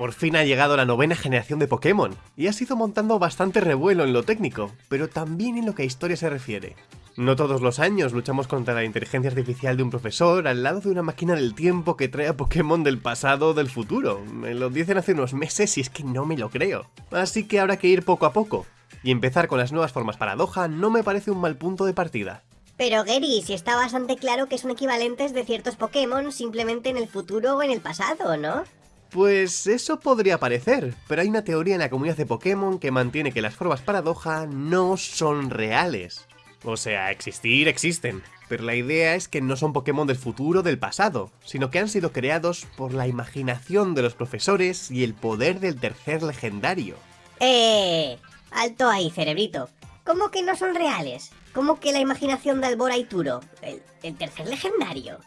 Por fin ha llegado la novena generación de Pokémon, y ha sido montando bastante revuelo en lo técnico, pero también en lo que a historia se refiere. No todos los años luchamos contra la inteligencia artificial de un profesor al lado de una máquina del tiempo que trae a Pokémon del pasado o del futuro. Me lo dicen hace unos meses y es que no me lo creo. Así que habrá que ir poco a poco. Y empezar con las nuevas formas paradoja no me parece un mal punto de partida. Pero Gary, si está bastante claro que son equivalentes de ciertos Pokémon simplemente en el futuro o en el pasado, ¿no? Pues eso podría parecer, pero hay una teoría en la comunidad de Pokémon que mantiene que las formas paradoja no son reales. O sea, existir existen, pero la idea es que no son Pokémon del futuro o del pasado, sino que han sido creados por la imaginación de los profesores y el poder del tercer legendario. ¡Eh! Alto ahí, cerebrito. ¿Cómo que no son reales? ¿Cómo que la imaginación de Albora y Turo? ¿El, el tercer legendario?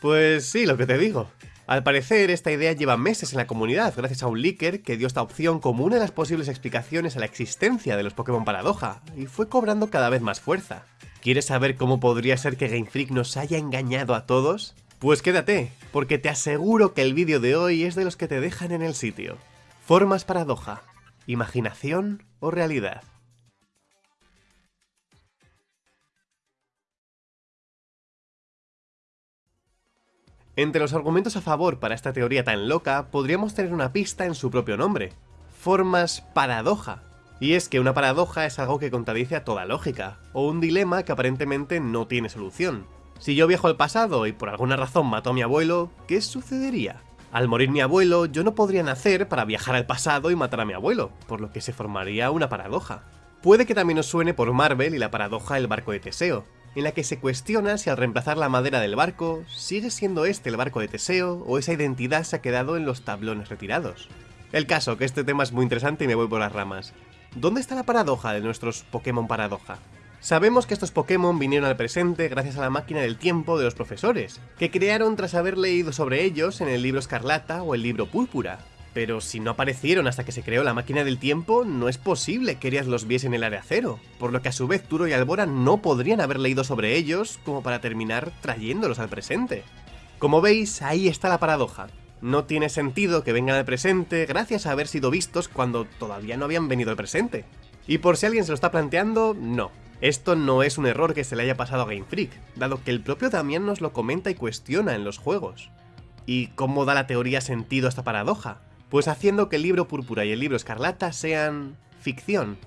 Pues sí, lo que te digo. Al parecer, esta idea lleva meses en la comunidad gracias a un leaker que dio esta opción como una de las posibles explicaciones a la existencia de los Pokémon Paradoja, y fue cobrando cada vez más fuerza. ¿Quieres saber cómo podría ser que Game Freak nos haya engañado a todos? Pues quédate, porque te aseguro que el vídeo de hoy es de los que te dejan en el sitio. Formas paradoja, imaginación o realidad. Entre los argumentos a favor para esta teoría tan loca, podríamos tener una pista en su propio nombre. Formas paradoja. Y es que una paradoja es algo que contradice a toda lógica, o un dilema que aparentemente no tiene solución. Si yo viajo al pasado y por alguna razón mato a mi abuelo, ¿qué sucedería? Al morir mi abuelo, yo no podría nacer para viajar al pasado y matar a mi abuelo, por lo que se formaría una paradoja. Puede que también os suene por Marvel y la paradoja del barco de Teseo, en la que se cuestiona si al reemplazar la madera del barco, sigue siendo este el barco de Teseo o esa identidad se ha quedado en los tablones retirados. El caso, que este tema es muy interesante y me voy por las ramas. ¿Dónde está la paradoja de nuestros Pokémon paradoja? Sabemos que estos Pokémon vinieron al presente gracias a la máquina del tiempo de los profesores, que crearon tras haber leído sobre ellos en el libro Escarlata o el libro Púrpura, pero si no aparecieron hasta que se creó la máquina del tiempo, no es posible que Erias los viese en el área cero, por lo que a su vez Turo y Albora no podrían haber leído sobre ellos como para terminar trayéndolos al presente. Como veis, ahí está la paradoja. No tiene sentido que vengan al presente gracias a haber sido vistos cuando todavía no habían venido al presente. Y por si alguien se lo está planteando, no. Esto no es un error que se le haya pasado a Game Freak, dado que el propio Damián nos lo comenta y cuestiona en los juegos. ¿Y cómo da la teoría sentido a esta paradoja? Pues haciendo que el libro Púrpura y el libro Escarlata sean ficción.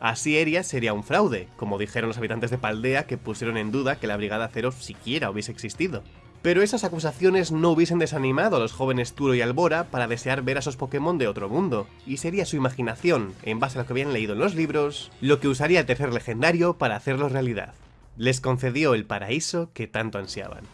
Así Eria sería un fraude, como dijeron los habitantes de Paldea que pusieron en duda que la Brigada Cero siquiera hubiese existido. Pero esas acusaciones no hubiesen desanimado a los jóvenes Turo y Albora para desear ver a esos Pokémon de otro mundo, y sería su imaginación, en base a lo que habían leído en los libros, lo que usaría el tercer legendario para hacerlo realidad. Les concedió el paraíso que tanto ansiaban.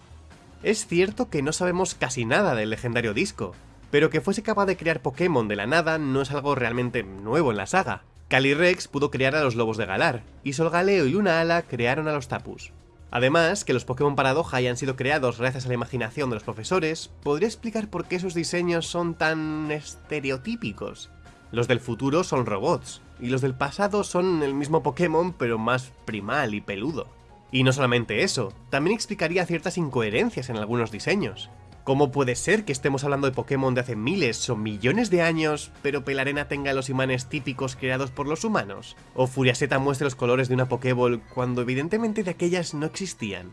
Es cierto que no sabemos casi nada del legendario disco, pero que fuese capaz de crear Pokémon de la nada no es algo realmente nuevo en la saga. Calyrex pudo crear a los lobos de Galar, y Solgaleo y Lunala crearon a los Tapus. Además, que los Pokémon Paradoja hayan sido creados gracias a la imaginación de los profesores, podría explicar por qué sus diseños son tan estereotípicos. Los del futuro son robots, y los del pasado son el mismo Pokémon pero más primal y peludo. Y no solamente eso, también explicaría ciertas incoherencias en algunos diseños. ¿Cómo puede ser que estemos hablando de Pokémon de hace miles o millones de años, pero Pelarena tenga los imanes típicos creados por los humanos? ¿O Furiaseta muestre los colores de una Pokéball cuando evidentemente de aquellas no existían?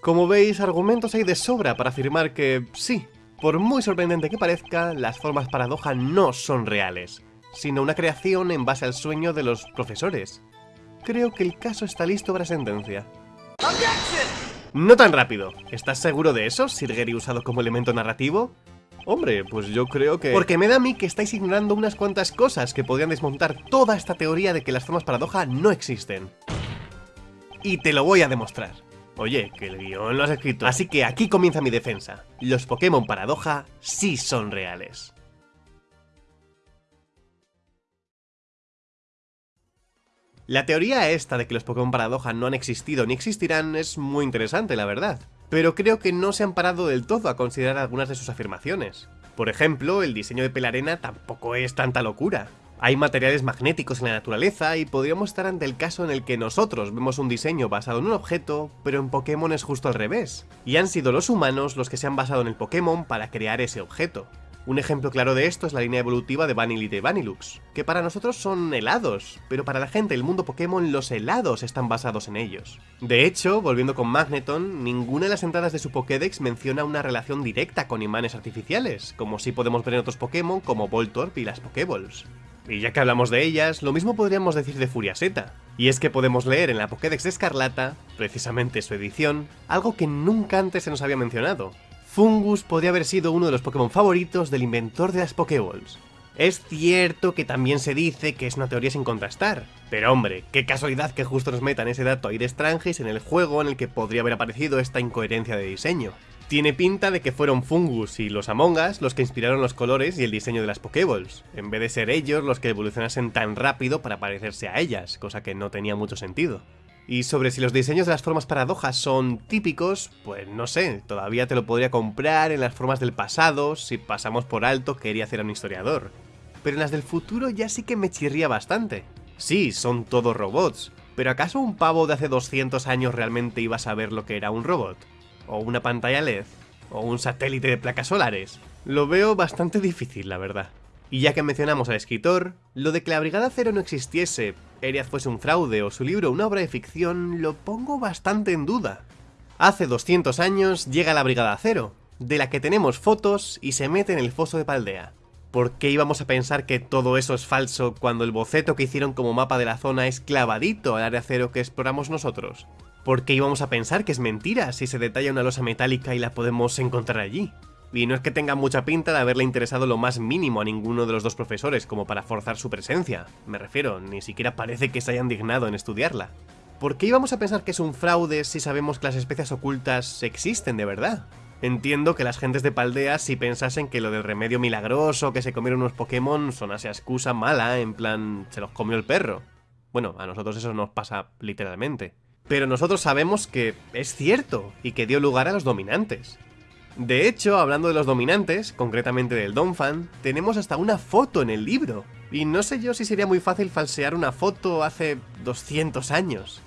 Como veis, argumentos hay de sobra para afirmar que, sí, por muy sorprendente que parezca, las formas paradoja no son reales, sino una creación en base al sueño de los profesores. Creo que el caso está listo para sentencia. No tan rápido. ¿Estás seguro de eso, Sir Gary usado como elemento narrativo? Hombre, pues yo creo que... Porque me da a mí que estáis ignorando unas cuantas cosas que podrían desmontar toda esta teoría de que las formas paradoja no existen. Y te lo voy a demostrar. Oye, que el guion lo has escrito. Así que aquí comienza mi defensa. Los Pokémon paradoja sí son reales. La teoría esta de que los Pokémon Paradoja no han existido ni existirán es muy interesante, la verdad. Pero creo que no se han parado del todo a considerar algunas de sus afirmaciones. Por ejemplo, el diseño de Pelarena tampoco es tanta locura. Hay materiales magnéticos en la naturaleza y podríamos estar ante el caso en el que nosotros vemos un diseño basado en un objeto, pero en Pokémon es justo al revés. Y han sido los humanos los que se han basado en el Pokémon para crear ese objeto. Un ejemplo claro de esto es la línea evolutiva de Vanillite y Vanilux, que para nosotros son helados, pero para la gente del mundo Pokémon los helados están basados en ellos. De hecho, volviendo con Magneton, ninguna de las entradas de su Pokédex menciona una relación directa con imanes artificiales, como si podemos ver en otros Pokémon como Voltorb y las Pokéballs. Y ya que hablamos de ellas, lo mismo podríamos decir de Furiaseta. Y es que podemos leer en la Pokédex de Escarlata, precisamente su edición, algo que nunca antes se nos había mencionado, Fungus podría haber sido uno de los Pokémon favoritos del inventor de las Pokéballs. Es cierto que también se dice que es una teoría sin contrastar, pero hombre, qué casualidad que justo nos metan ese dato ahí de Strangis en el juego en el que podría haber aparecido esta incoherencia de diseño. Tiene pinta de que fueron Fungus y los Among Us los que inspiraron los colores y el diseño de las Pokéballs, en vez de ser ellos los que evolucionasen tan rápido para parecerse a ellas, cosa que no tenía mucho sentido. Y sobre si los diseños de las formas paradojas son típicos, pues no sé, todavía te lo podría comprar en las formas del pasado si pasamos por alto que quería hacer a un historiador. Pero en las del futuro ya sí que me chirría bastante. Sí, son todos robots, pero ¿acaso un pavo de hace 200 años realmente iba a saber lo que era un robot? ¿O una pantalla LED? ¿O un satélite de placas solares? Lo veo bastante difícil, la verdad. Y ya que mencionamos al escritor, lo de que la Brigada Cero no existiese, Eriad fuese un fraude o su libro una obra de ficción, lo pongo bastante en duda. Hace 200 años llega la Brigada Cero, de la que tenemos fotos y se mete en el foso de Paldea. ¿Por qué íbamos a pensar que todo eso es falso cuando el boceto que hicieron como mapa de la zona es clavadito al área cero que exploramos nosotros? ¿Por qué íbamos a pensar que es mentira si se detalla una losa metálica y la podemos encontrar allí? Y no es que tenga mucha pinta de haberle interesado lo más mínimo a ninguno de los dos profesores como para forzar su presencia. Me refiero, ni siquiera parece que se hayan dignado en estudiarla. ¿Por qué íbamos a pensar que es un fraude si sabemos que las especies ocultas existen de verdad? Entiendo que las gentes de Paldea si pensasen que lo del remedio milagroso que se comieron unos Pokémon sonase a excusa mala, en plan, se los comió el perro. Bueno, a nosotros eso nos pasa literalmente. Pero nosotros sabemos que es cierto y que dio lugar a los dominantes. De hecho, hablando de los dominantes, concretamente del Donphan, tenemos hasta una foto en el libro. Y no sé yo si sería muy fácil falsear una foto hace 200 años.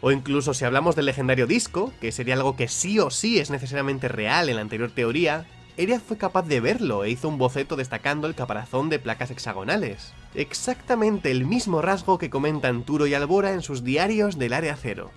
O incluso si hablamos del legendario disco, que sería algo que sí o sí es necesariamente real en la anterior teoría, Eriad fue capaz de verlo e hizo un boceto destacando el caparazón de placas hexagonales. Exactamente el mismo rasgo que comentan Turo y Albora en sus diarios del Área Cero.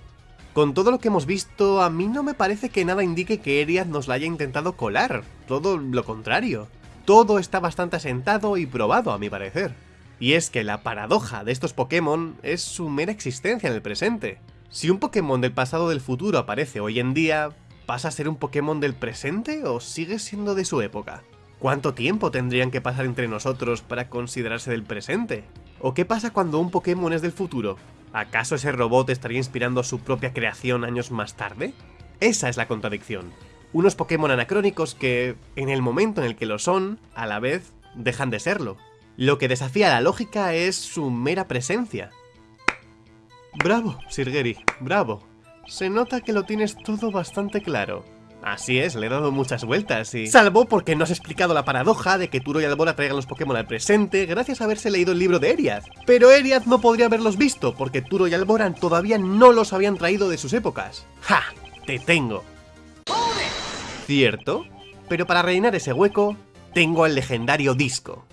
Con todo lo que hemos visto, a mí no me parece que nada indique que Eriad nos la haya intentado colar, todo lo contrario. Todo está bastante asentado y probado a mi parecer. Y es que la paradoja de estos Pokémon es su mera existencia en el presente. Si un Pokémon del pasado o del futuro aparece hoy en día, ¿pasa a ser un Pokémon del presente o sigue siendo de su época? ¿Cuánto tiempo tendrían que pasar entre nosotros para considerarse del presente? ¿O qué pasa cuando un Pokémon es del futuro? ¿Acaso ese robot estaría inspirando su propia creación años más tarde? Esa es la contradicción. Unos Pokémon anacrónicos que, en el momento en el que lo son, a la vez dejan de serlo. Lo que desafía la lógica es su mera presencia. Bravo, Sirgeri, bravo. Se nota que lo tienes todo bastante claro. Así es, le he dado muchas vueltas y... Salvo porque no has explicado la paradoja de que Turo y Albora traigan los Pokémon al presente gracias a haberse leído el libro de Eriad. Pero Eriad no podría haberlos visto porque Turo y Alboran todavía no los habían traído de sus épocas. ¡Ja! ¡Te tengo! ¿Cierto? Pero para rellenar ese hueco, tengo el legendario disco.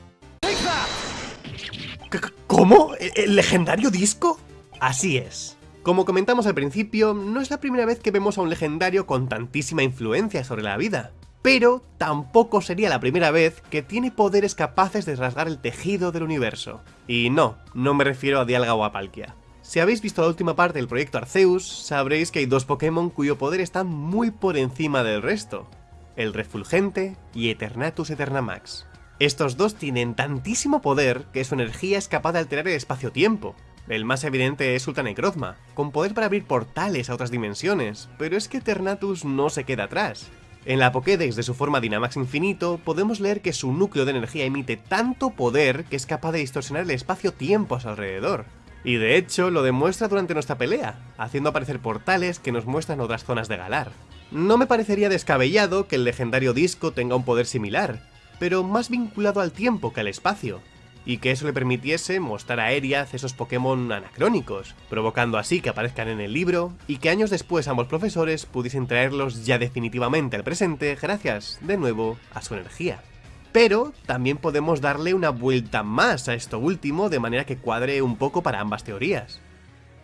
¿Cómo? ¿El legendario disco? Así es. Como comentamos al principio, no es la primera vez que vemos a un legendario con tantísima influencia sobre la vida, pero tampoco sería la primera vez que tiene poderes capaces de rasgar el tejido del universo. Y no, no me refiero a Dialga o a Palkia. Si habéis visto la última parte del proyecto Arceus, sabréis que hay dos Pokémon cuyo poder está muy por encima del resto, el Refulgente y Eternatus Eternamax. Estos dos tienen tantísimo poder que su energía es capaz de alterar el espacio-tiempo, el más evidente es Sultanecrozma, con poder para abrir portales a otras dimensiones, pero es que Ternatus no se queda atrás. En la Pokédex de su forma Dynamax Infinito, podemos leer que su núcleo de energía emite tanto poder que es capaz de distorsionar el espacio-tiempo a su alrededor. Y de hecho, lo demuestra durante nuestra pelea, haciendo aparecer portales que nos muestran otras zonas de Galar. No me parecería descabellado que el legendario disco tenga un poder similar, pero más vinculado al tiempo que al espacio, y que eso le permitiese mostrar a Eriaz esos Pokémon anacrónicos, provocando así que aparezcan en el libro y que años después ambos profesores pudiesen traerlos ya definitivamente al presente gracias, de nuevo, a su energía. pero también podemos darle una vuelta más a esto último de manera que cuadre un poco para ambas teorías.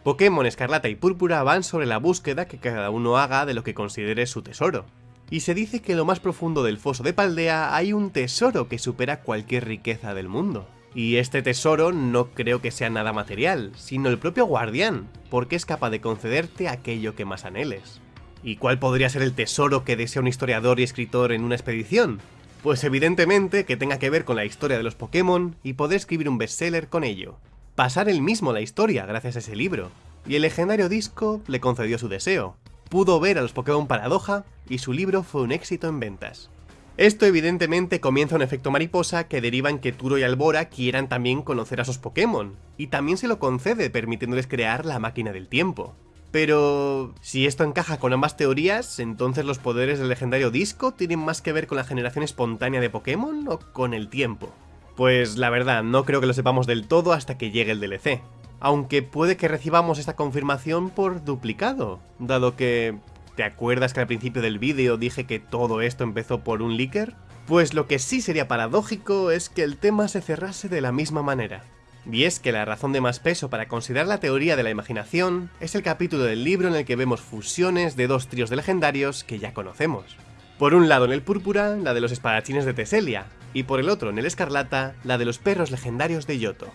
Pokémon Escarlata y Púrpura van sobre la búsqueda que cada uno haga de lo que considere su tesoro. Y se dice que en lo más profundo del foso de Paldea hay un tesoro que supera cualquier riqueza del mundo. Y este tesoro no creo que sea nada material, sino el propio guardián, porque es capaz de concederte aquello que más anheles. ¿Y cuál podría ser el tesoro que desea un historiador y escritor en una expedición? Pues evidentemente que tenga que ver con la historia de los Pokémon y poder escribir un bestseller con ello pasar él mismo la historia gracias a ese libro, y el legendario disco le concedió su deseo. Pudo ver a los Pokémon Paradoja y su libro fue un éxito en ventas. Esto evidentemente comienza un efecto mariposa que deriva en que Turo y Albora quieran también conocer a sus Pokémon, y también se lo concede permitiéndoles crear la máquina del tiempo. Pero... si esto encaja con ambas teorías, entonces los poderes del legendario disco tienen más que ver con la generación espontánea de Pokémon o con el tiempo. Pues la verdad, no creo que lo sepamos del todo hasta que llegue el DLC. Aunque puede que recibamos esta confirmación por duplicado, dado que... ¿Te acuerdas que al principio del vídeo dije que todo esto empezó por un leaker? Pues lo que sí sería paradójico es que el tema se cerrase de la misma manera. Y es que la razón de más peso para considerar la teoría de la imaginación es el capítulo del libro en el que vemos fusiones de dos tríos de legendarios que ya conocemos. Por un lado en el púrpura, la de los espadachines de Teselia, y por el otro, en el escarlata, la de los perros legendarios de Yoto.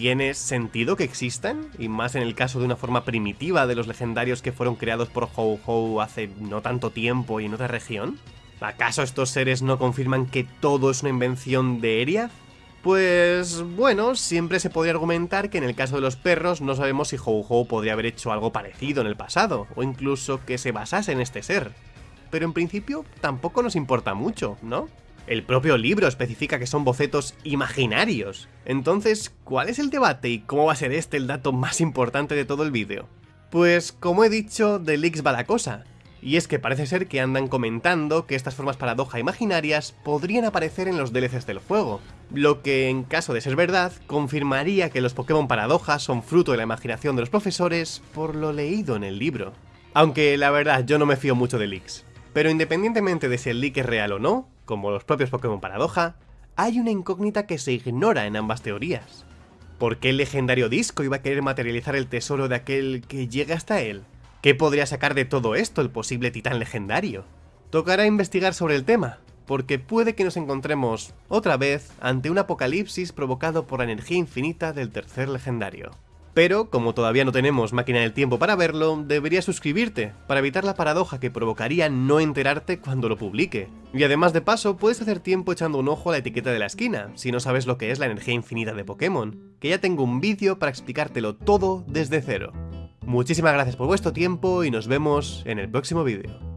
¿Tiene sentido que existan? Y más en el caso de una forma primitiva de los legendarios que fueron creados por Ho-Ho hace no tanto tiempo y en otra región. ¿Acaso estos seres no confirman que todo es una invención de Eriath? Pues bueno, siempre se podría argumentar que en el caso de los perros no sabemos si Ho-Ho podría haber hecho algo parecido en el pasado, o incluso que se basase en este ser. Pero en principio tampoco nos importa mucho, ¿no? El propio libro especifica que son bocetos imaginarios. Entonces, ¿cuál es el debate y cómo va a ser este el dato más importante de todo el vídeo? Pues, como he dicho, de leaks va la cosa. Y es que parece ser que andan comentando que estas formas paradoja imaginarias podrían aparecer en los DLCs del juego, lo que en caso de ser verdad, confirmaría que los Pokémon paradoja son fruto de la imaginación de los profesores por lo leído en el libro. Aunque la verdad yo no me fío mucho de leaks. Pero independientemente de si el leak es real o no, como los propios Pokémon Paradoja, hay una incógnita que se ignora en ambas teorías. ¿Por qué el legendario disco iba a querer materializar el tesoro de aquel que llegue hasta él? ¿Qué podría sacar de todo esto el posible titán legendario? Tocará investigar sobre el tema, porque puede que nos encontremos otra vez ante un apocalipsis provocado por la energía infinita del tercer legendario. Pero, como todavía no tenemos máquina del tiempo para verlo, deberías suscribirte, para evitar la paradoja que provocaría no enterarte cuando lo publique. Y además de paso, puedes hacer tiempo echando un ojo a la etiqueta de la esquina, si no sabes lo que es la energía infinita de Pokémon, que ya tengo un vídeo para explicártelo todo desde cero. Muchísimas gracias por vuestro tiempo y nos vemos en el próximo vídeo.